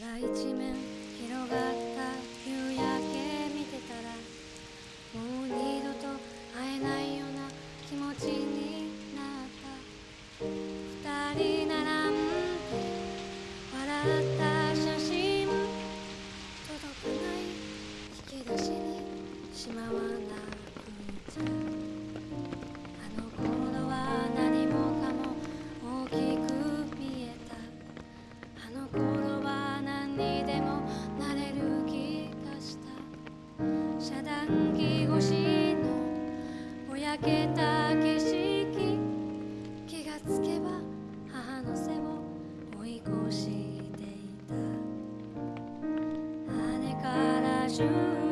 空一面広がって treasure.